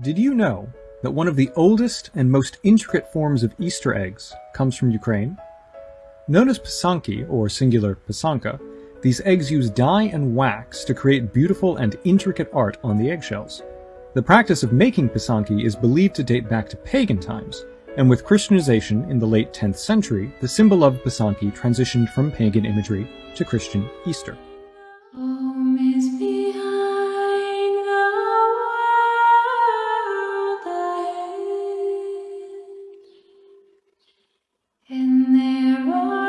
Did you know that one of the oldest and most intricate forms of Easter eggs comes from Ukraine? Known as pisanki, or singular pisanka, these eggs use dye and wax to create beautiful and intricate art on the eggshells. The practice of making pisanki is believed to date back to pagan times, and with Christianization in the late 10th century, the symbol of pisanki transitioned from pagan imagery to Christian Easter. Are